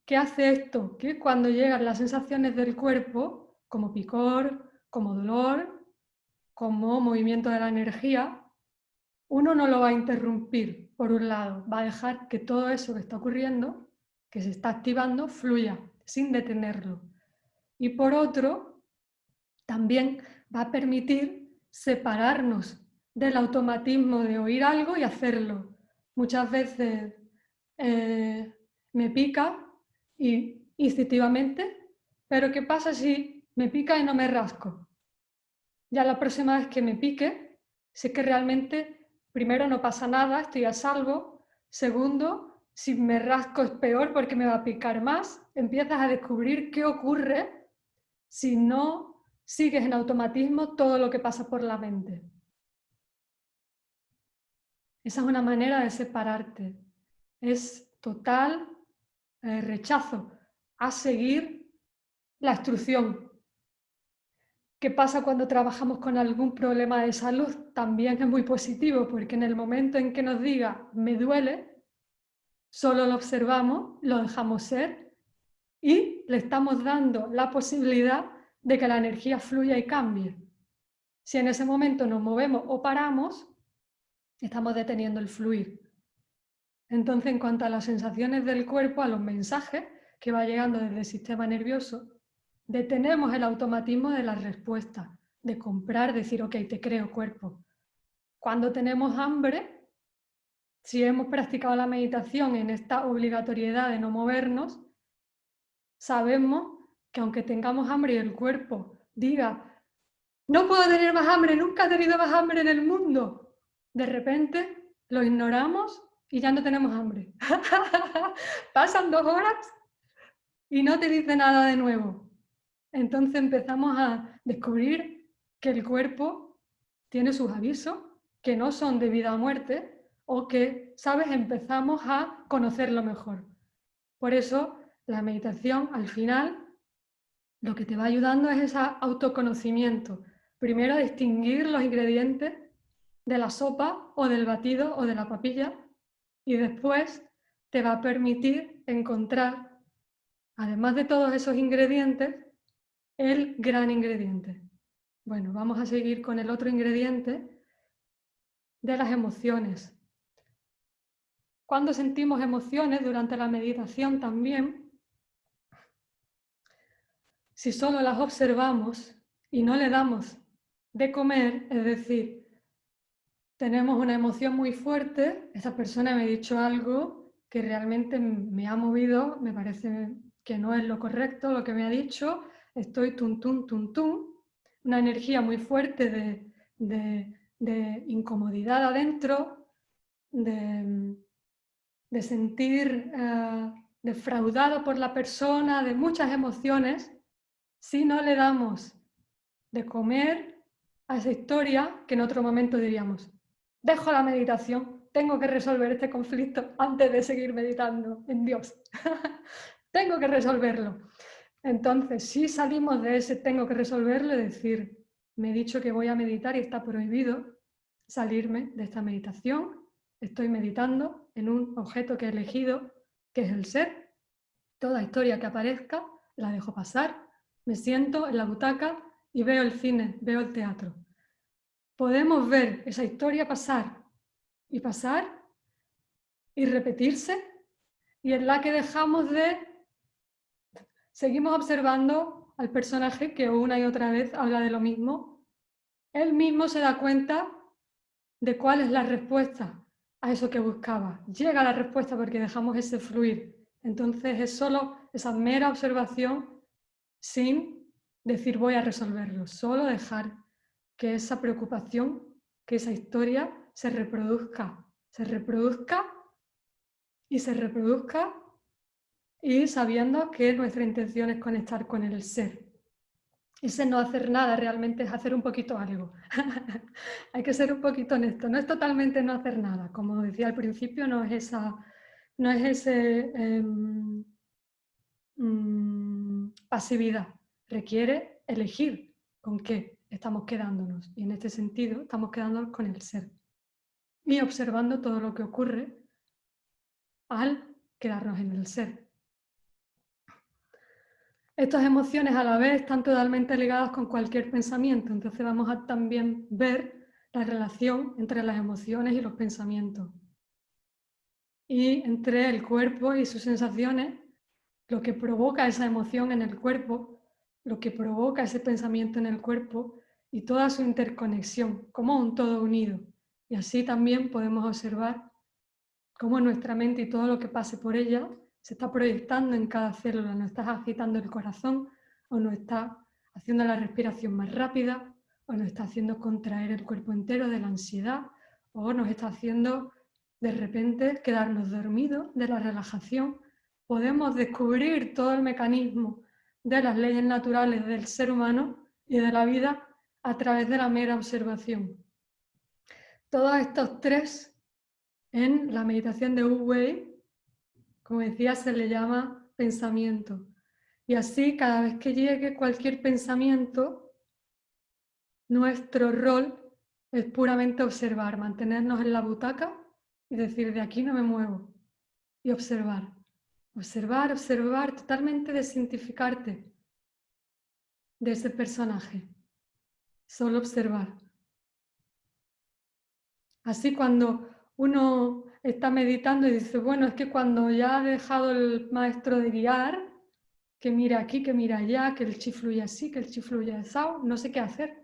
¿Qué hace esto? Que cuando llegan las sensaciones del cuerpo, como picor, como dolor, como movimiento de la energía, uno no lo va a interrumpir, por un lado, va a dejar que todo eso que está ocurriendo, que se está activando, fluya sin detenerlo. Y por otro, también va a permitir separarnos del automatismo de oír algo y hacerlo. Muchas veces eh, me pica y instintivamente, pero ¿qué pasa si me pica y no me rasco? Ya la próxima vez que me pique, sé que realmente primero no pasa nada, estoy a salvo. Segundo, si me rasco es peor porque me va a picar más. Empiezas a descubrir qué ocurre si no sigues en automatismo todo lo que pasa por la mente. Esa es una manera de separarte. Es total eh, rechazo a seguir la instrucción. ¿Qué pasa cuando trabajamos con algún problema de salud? También es muy positivo porque en el momento en que nos diga me duele, solo lo observamos, lo dejamos ser y le estamos dando la posibilidad de que la energía fluya y cambie. Si en ese momento nos movemos o paramos, estamos deteniendo el fluir. Entonces, en cuanto a las sensaciones del cuerpo, a los mensajes que va llegando desde el sistema nervioso, detenemos el automatismo de la respuesta, de comprar, decir, ok, te creo cuerpo. Cuando tenemos hambre, si hemos practicado la meditación en esta obligatoriedad de no movernos, sabemos que aunque tengamos hambre y el cuerpo diga, no puedo tener más hambre, nunca he tenido más hambre en el mundo, de repente lo ignoramos y ya no tenemos hambre. Pasan dos horas y no te dice nada de nuevo. Entonces empezamos a descubrir que el cuerpo tiene sus avisos, que no son de vida o muerte, o que, ¿sabes?, empezamos a conocerlo mejor. Por eso la meditación al final lo que te va ayudando es ese autoconocimiento. Primero distinguir los ingredientes de la sopa o del batido o de la papilla y después te va a permitir encontrar, además de todos esos ingredientes, el gran ingrediente. Bueno, vamos a seguir con el otro ingrediente de las emociones. Cuando sentimos emociones durante la meditación también, si solo las observamos y no le damos de comer, es decir, tenemos una emoción muy fuerte, esa persona me ha dicho algo que realmente me ha movido, me parece que no es lo correcto lo que me ha dicho, estoy tum, tum, tum, tum, una energía muy fuerte de, incomodidad adentro, de, sentir eh, defraudado por la persona, de muchas emociones, si no le damos de comer a esa historia que en otro momento diríamos, dejo la meditación, tengo que resolver este conflicto antes de seguir meditando en Dios. tengo que resolverlo. Entonces, si salimos de ese tengo que resolverlo, es decir, me he dicho que voy a meditar y está prohibido salirme de esta meditación, estoy meditando en un objeto que he elegido, que es el ser, toda historia que aparezca la dejo pasar, me siento en la butaca y veo el cine, veo el teatro. Podemos ver esa historia pasar y pasar y repetirse y en la que dejamos de Seguimos observando al personaje que una y otra vez habla de lo mismo. Él mismo se da cuenta de cuál es la respuesta a eso que buscaba. Llega la respuesta porque dejamos ese fluir. Entonces es solo esa mera observación sin decir voy a resolverlo, solo dejar que esa preocupación, que esa historia se reproduzca, se reproduzca y se reproduzca y sabiendo que nuestra intención es conectar con el ser. Ese no hacer nada realmente es hacer un poquito algo. Hay que ser un poquito honesto. No es totalmente no hacer nada. Como decía al principio, no es esa, no es ese em, mm, pasividad. Requiere elegir con qué estamos quedándonos. Y en este sentido estamos quedándonos con el ser. Y observando todo lo que ocurre al quedarnos en el ser. Estas emociones a la vez están totalmente ligadas con cualquier pensamiento, entonces vamos a también ver la relación entre las emociones y los pensamientos. Y entre el cuerpo y sus sensaciones, lo que provoca esa emoción en el cuerpo, lo que provoca ese pensamiento en el cuerpo y toda su interconexión, como un todo unido. Y así también podemos observar cómo nuestra mente y todo lo que pase por ella se está proyectando en cada célula, nos está agitando el corazón o nos está haciendo la respiración más rápida o nos está haciendo contraer el cuerpo entero de la ansiedad o nos está haciendo de repente quedarnos dormidos de la relajación. Podemos descubrir todo el mecanismo de las leyes naturales del ser humano y de la vida a través de la mera observación. Todos estos tres en la meditación de Wu Wei, como decía, se le llama pensamiento. Y así, cada vez que llegue cualquier pensamiento, nuestro rol es puramente observar, mantenernos en la butaca y decir, de aquí no me muevo. Y observar, observar, observar, totalmente desintificarte de ese personaje. Solo observar. Así cuando uno está meditando y dice, bueno, es que cuando ya ha dejado el maestro de guiar, que mira aquí, que mira allá, que el chi fluye así, que el chi fluye así, no sé qué hacer.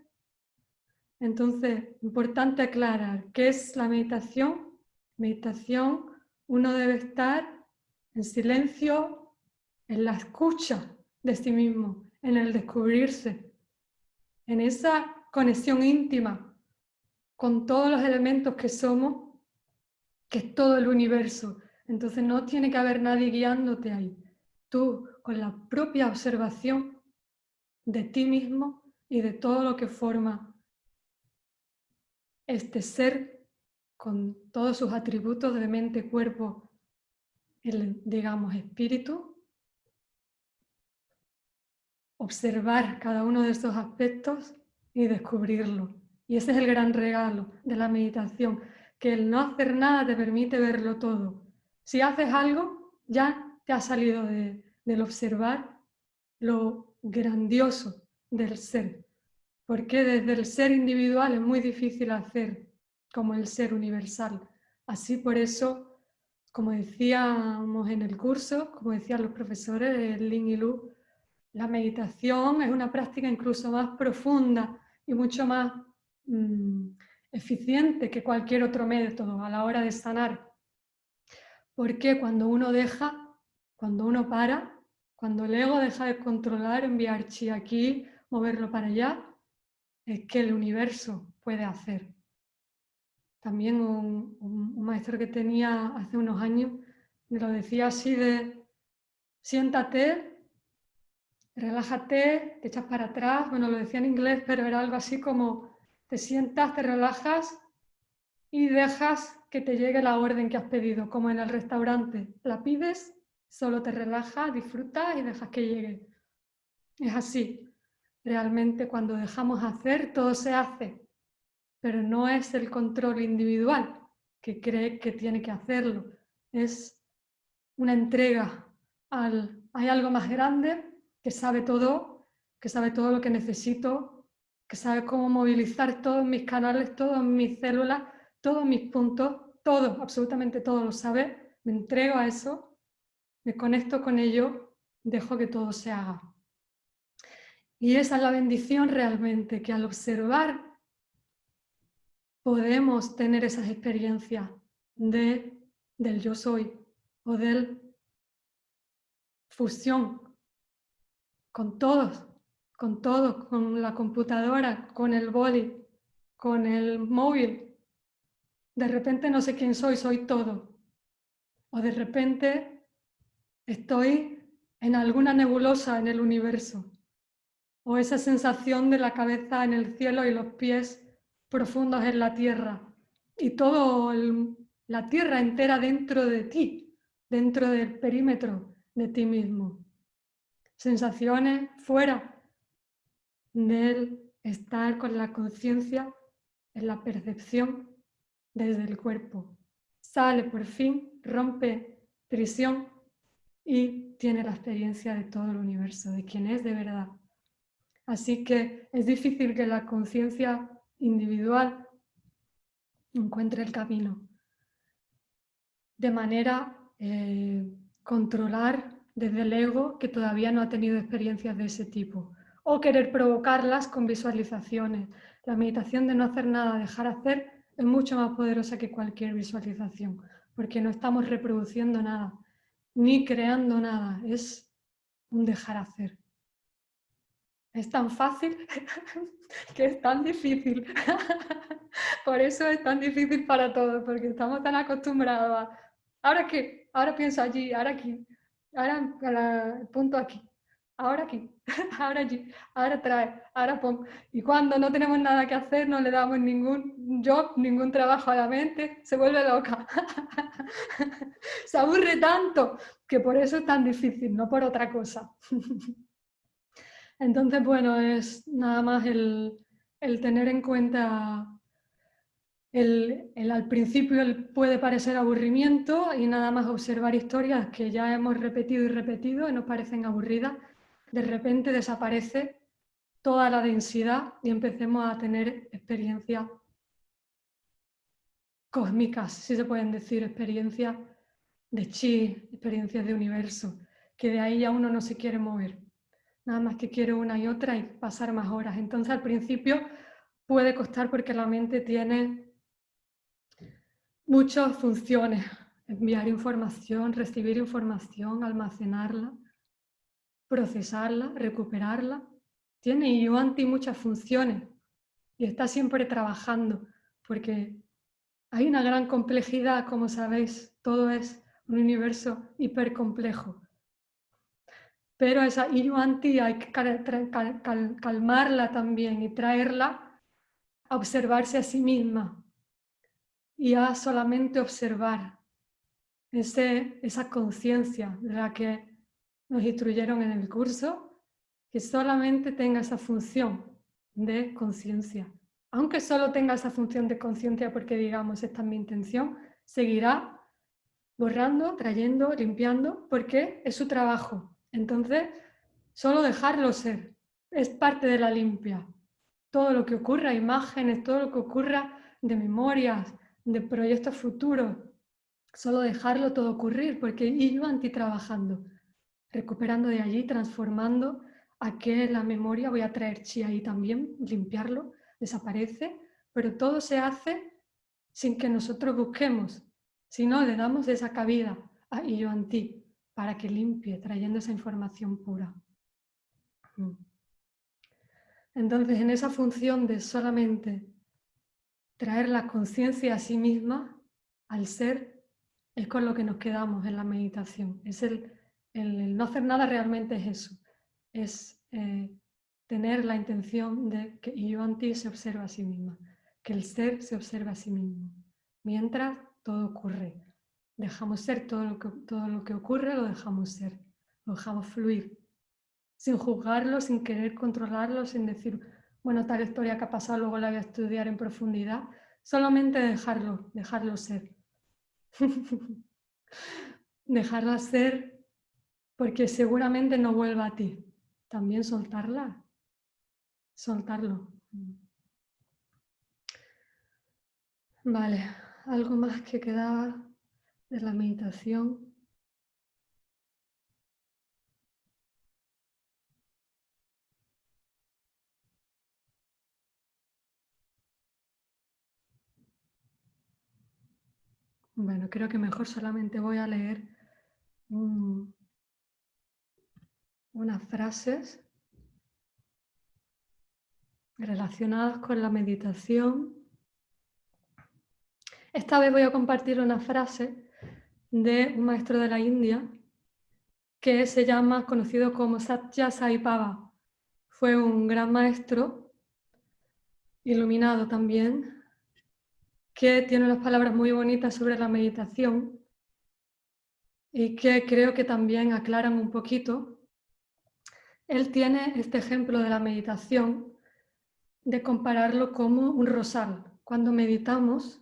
Entonces, importante aclarar, ¿qué es la meditación? Meditación, uno debe estar en silencio, en la escucha de sí mismo, en el descubrirse, en esa conexión íntima con todos los elementos que somos, que es todo el universo. Entonces no tiene que haber nadie guiándote ahí. Tú, con la propia observación de ti mismo y de todo lo que forma este ser con todos sus atributos de mente, cuerpo, el, digamos, espíritu, observar cada uno de estos aspectos y descubrirlo. Y ese es el gran regalo de la meditación, que el no hacer nada te permite verlo todo. Si haces algo, ya te ha salido del observar lo grandioso del ser. Porque desde el ser individual es muy difícil hacer como el ser universal. Así por eso, como decíamos en el curso, como decían los profesores Lin y Lu, la meditación es una práctica incluso más profunda y mucho más mm, eficiente que cualquier otro método a la hora de sanar. Porque cuando uno deja, cuando uno para, cuando el ego deja de controlar, enviar chi aquí, moverlo para allá, es que el universo puede hacer. También un, maestro que tenía hace unos años me lo decía así de siéntate relájate, te echas para atrás, bueno, lo decía en inglés, pero era algo así como te sientas, te relajas y dejas que te llegue la orden que has pedido, como en el restaurante. La pides, solo te relajas, disfrutas y dejas que llegue. Es así. Realmente cuando dejamos hacer, todo se hace, pero no es el control individual que cree que tiene que hacerlo. Es una entrega al... Hay algo más grande que sabe todo, que sabe todo lo que necesito, que sabe cómo movilizar todos mis canales, todas mis células, todos mis puntos, todo, absolutamente todo lo sabe, me entrego a eso, me conecto con ello, dejo que todo se haga. Y esa es la bendición realmente, que al observar podemos tener esas experiencias de, del yo soy o del fusión con todos, con todos, con la computadora, con el boli, con el móvil. De repente no sé quién soy, soy todo. O de repente estoy en alguna nebulosa en el universo. O esa sensación de la cabeza en el cielo y los pies profundos en la tierra. Y todo la tierra entera dentro de ti, dentro del perímetro de ti mismo sensaciones fuera del estar con la conciencia en la percepción desde el cuerpo. Sale por fin, rompe prisión y tiene la experiencia de todo el universo, de quien es de verdad. Así que es difícil que la conciencia individual encuentre el camino de manera eh, controlar desde el ego que todavía no ha tenido experiencias de ese tipo, o querer provocarlas con visualizaciones. La meditación de no hacer nada, dejar hacer, es mucho más poderosa que cualquier visualización, porque no estamos reproduciendo nada, ni creando nada, es un dejar hacer. Es tan fácil que es tan difícil. Por eso es tan difícil para todos, porque estamos tan acostumbrados a, ¿ahora qué? Ahora pienso allí, ahora aquí. Ahora, el punto aquí. Ahora aquí, ahora allí, ahora trae, ahora pon. Y cuando no tenemos nada que hacer, no le damos ningún job, ningún trabajo a la mente, se vuelve loca. se aburre tanto que por eso es tan difícil, no por otra cosa. Entonces, bueno, es nada más el, tener en cuenta el, al principio puede parecer aburrimiento y nada más observar historias que ya hemos repetido y repetido y nos parecen aburridas, de repente desaparece toda la densidad y empecemos a tener experiencias cósmicas, si se pueden decir, experiencias de chi, experiencias de universo, que de ahí ya uno no se quiere mover. Nada más que quiere una y otra y pasar más horas. Entonces al principio puede costar porque la mente tiene muchas funciones. Enviar información, recibir información, almacenarla, procesarla, recuperarla. Tiene Yuanti muchas funciones y está siempre trabajando porque hay una gran complejidad, como sabéis, todo es un universo hipercomplejo. Pero esa Yuanti hay que calmarla también y traerla a observarse a sí misma y a solamente observar ese, esa conciencia de la que nos instruyeron en el curso, que solamente tenga esa función de conciencia. Aunque solo tenga esa función de conciencia porque digamos, esta es mi intención, seguirá borrando, trayendo, limpiando, porque es su trabajo. Entonces, solo dejarlo ser, es parte de la limpia. Todo lo que ocurra, imágenes, todo lo que ocurra de memorias, de proyectos futuros, solo dejarlo todo ocurrir, porque yo anti trabajando recuperando de allí, transformando a que la memoria, voy a traer chi ahí también, limpiarlo, desaparece, pero todo se hace sin que nosotros busquemos, sino le damos esa cabida a anti para que limpie, trayendo esa información pura. Mm. Entonces, en esa función de solamente traer la conciencia a sí misma, al ser, es con lo que nos quedamos en la meditación. Es el el, no hacer nada realmente es eso, es eh, tener la intención de que yo anti se observa a sí misma, que el ser se observa a sí mismo, mientras todo ocurre. Dejamos ser todo lo que, todo lo que ocurre, lo dejamos ser, lo dejamos fluir, sin juzgarlo, sin querer controlarlo, sin decir, bueno, tal historia que ha pasado, luego la voy a estudiar en profundidad, solamente dejarlo, dejarlo ser. dejarla ser porque seguramente no vuelva a ti. También soltarla, soltarlo. Vale, algo más que quedaba de la meditación. Bueno, creo que mejor solamente voy a leer unas frases relacionadas con la meditación. Esta vez voy a compartir una frase de un maestro de la India que se llama, conocido como Satya Sai Baba. Fue un gran maestro, iluminado también, que tiene unas palabras muy bonitas sobre la meditación y que creo que también aclaran un poquito él tiene este ejemplo de la meditación de compararlo como un rosal. Cuando meditamos,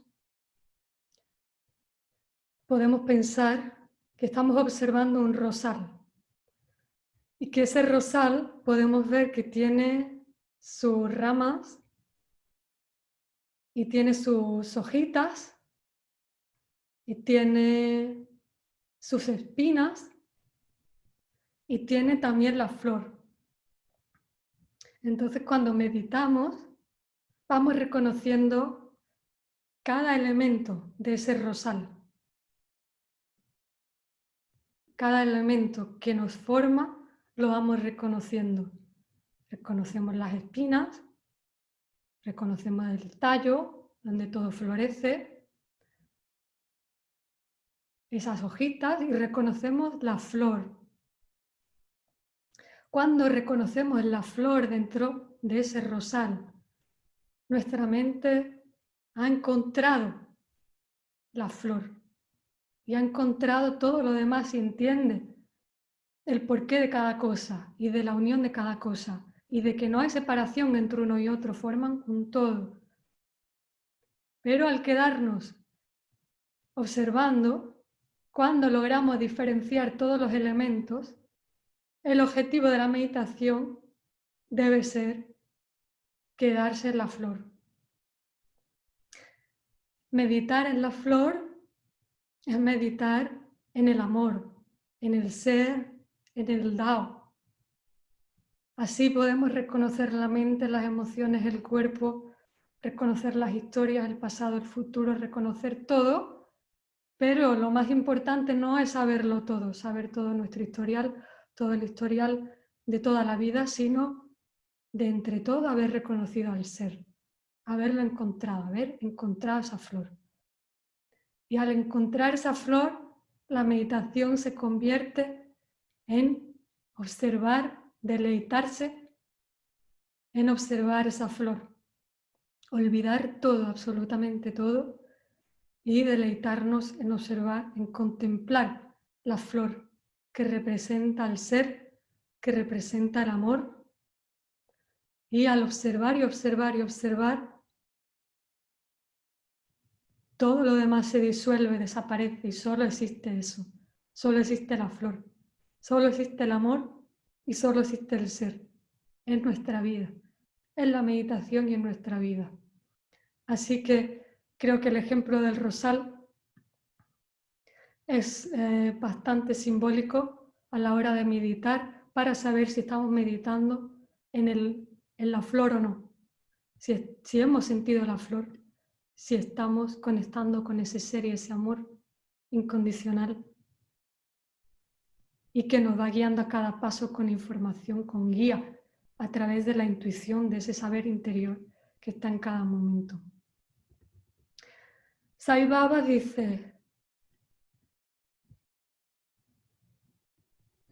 podemos pensar que estamos observando un rosal y que ese rosal podemos ver que tiene sus ramas y tiene sus hojitas y tiene sus espinas y tiene también la flor. Entonces cuando meditamos vamos reconociendo cada elemento de ese rosal. Cada elemento que nos forma lo vamos reconociendo. Reconocemos las espinas, reconocemos el tallo, donde todo florece, esas hojitas y reconocemos la flor, Cuando reconocemos la flor dentro de ese rosal, nuestra mente ha encontrado la flor y ha encontrado todo lo demás y entiende el porqué de cada cosa y de la unión de cada cosa y de que no hay separación entre uno y otro, forman un todo. Pero al quedarnos observando, cuando logramos diferenciar todos los elementos, el objetivo de la meditación debe ser quedarse en la flor. Meditar en la flor es meditar en el amor, en el ser, en el Dao. Así podemos reconocer la mente, las emociones, el cuerpo, reconocer las historias, el pasado, el futuro, reconocer todo, pero lo más importante no es saberlo todo, saber todo nuestro historial, todo el historial de toda la vida, sino de entre todo haber reconocido al ser, haberlo encontrado, haber encontrado esa flor. Y al encontrar esa flor, la meditación se convierte en observar, deleitarse en observar esa flor. Olvidar todo, absolutamente todo, y deleitarnos en observar, en contemplar la flor que representa al ser, que representa el amor. Y al observar y observar y observar, todo lo demás se disuelve, desaparece y solo existe eso. Solo existe la flor, solo existe el amor y solo existe el ser en nuestra vida, en la meditación y en nuestra vida. Así que creo que el ejemplo del rosal es eh, bastante simbólico a la hora de meditar para saber si estamos meditando en, el, en la flor o no, si, si hemos sentido la flor si estamos conectando con ese ser y ese amor incondicional y que nos va guiando a cada paso con información, con guía, a través de la intuición, de ese saber interior que está en cada momento. Sai Baba dice,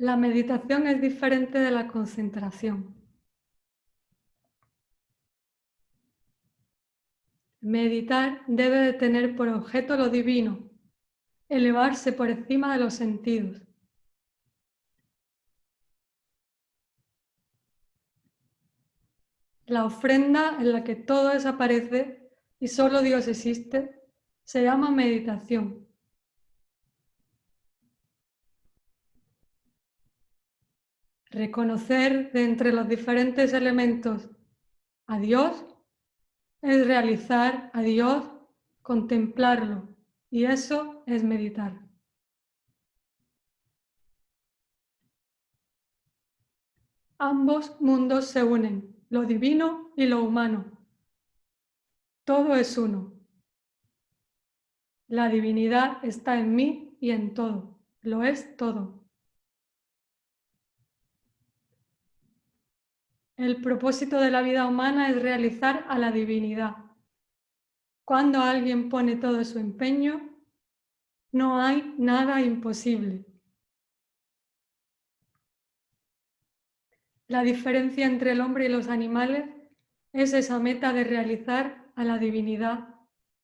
la meditación es diferente de la concentración. Meditar debe de tener por objeto lo divino, elevarse por encima de los sentidos. La ofrenda en la que todo desaparece y solo Dios existe se llama meditación. Reconocer de entre los diferentes elementos a Dios es realizar a Dios, contemplarlo, y eso es meditar. Ambos mundos se unen, lo divino y lo humano. Todo es uno. La divinidad está en mí y en todo, lo es todo. El propósito de la vida humana es realizar a la divinidad. Cuando alguien pone todo su empeño, no hay nada imposible. La diferencia entre el hombre y los animales es esa meta de realizar a la divinidad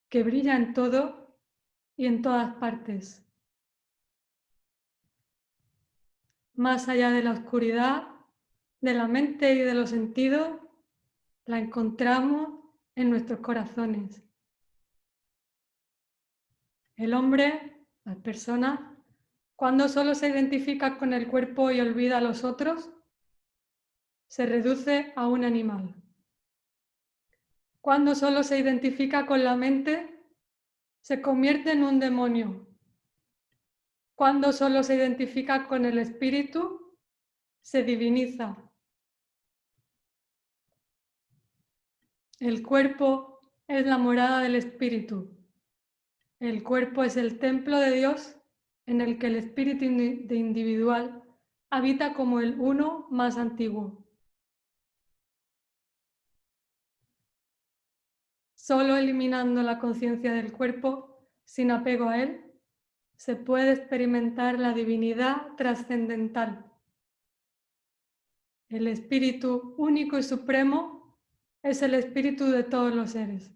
que brilla en todo y en todas partes. Más allá de la oscuridad de la mente y de los sentidos la encontramos en nuestros corazones. El hombre, las personas, cuando solo se identifica con el cuerpo y olvida a los otros, se reduce a un animal. Cuando solo se identifica con la mente, se convierte en un demonio. Cuando solo se identifica con el espíritu, se diviniza. El cuerpo es la morada del espíritu. El cuerpo es el templo de Dios en el que el espíritu de individual habita como el uno más antiguo. Solo eliminando la conciencia del cuerpo, sin apego a él, se puede experimentar la divinidad trascendental. El espíritu único y supremo es el espíritu de todos los seres.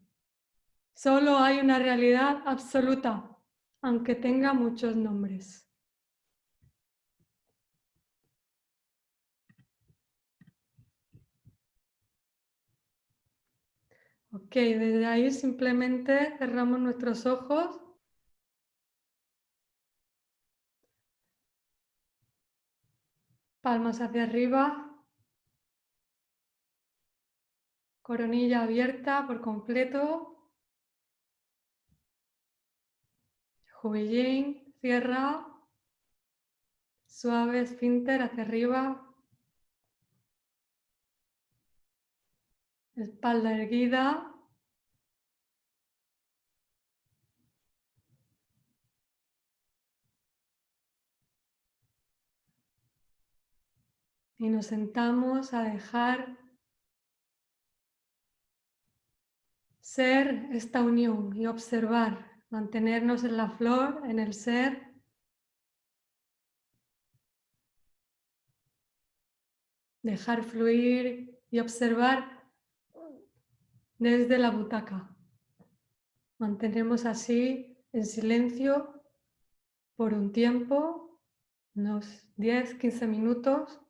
Solo hay una realidad absoluta, aunque tenga muchos nombres. Ok, desde ahí simplemente cerramos nuestros ojos. Palmas hacia arriba. Coronilla abierta por completo. Jubillín, cierra. Suave esfínter hacia arriba. espalda erguida. Y nos sentamos a dejar ser esta unión y observar, mantenernos en la flor, en el ser. Dejar fluir y observar desde la butaca. Mantenemos así en silencio por un tiempo, unos 10-15 minutos.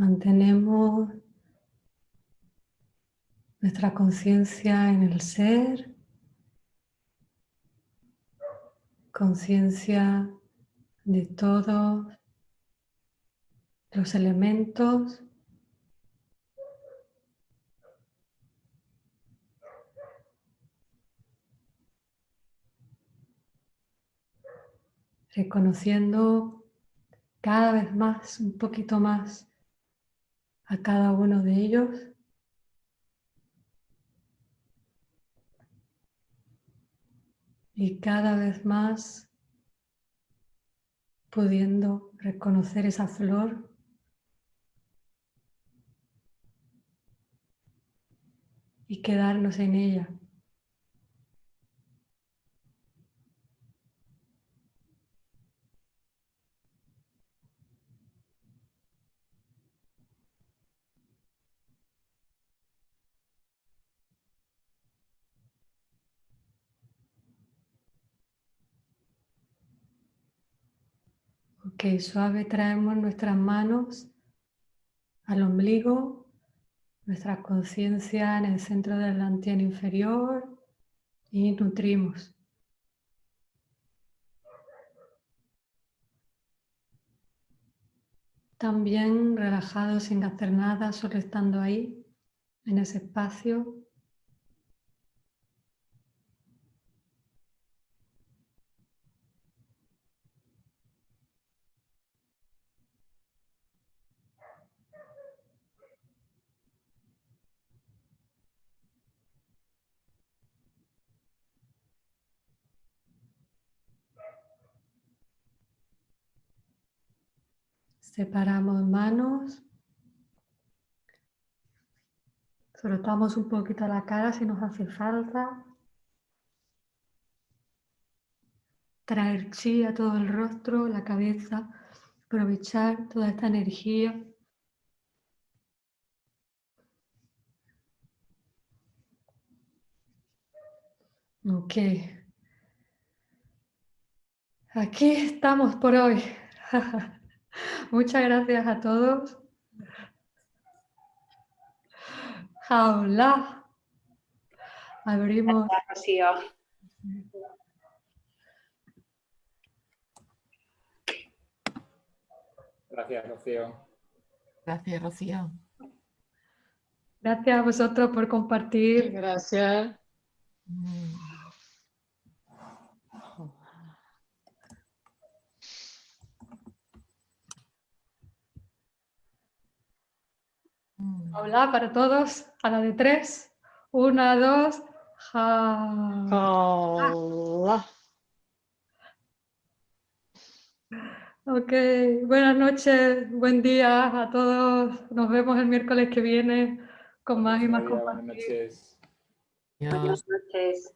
Mantenemos nuestra conciencia en el ser, conciencia de todos los elementos reconociendo cada vez más, un poquito más a cada uno de ellos. Y cada vez más pudiendo reconocer esa flor y quedarnos en ella. Ok, suave traemos nuestras manos al ombligo, nuestra conciencia en el centro del antien inferior y nutrimos. También relajados sin hacer nada, solo estando ahí, en ese espacio, Separamos manos. Frotamos un poquito la cara si nos hace falta. Traer chi a todo el rostro, la cabeza. Aprovechar toda esta energía. Ok. Aquí estamos por hoy. Muchas gracias a todos. Hola. Abrimos. Gracias, Gracias, Rocío. Gracias, Rocío. Gracias a vosotros por compartir. Gracias. Mm. Mm. Hola para todos, a la de tres. Una, dos, ja. Hola. Ok, buenas noches, buen día a todos. Nos vemos el miércoles que viene con más y más Buenas compartir. noches. Adiós. Buenas noches.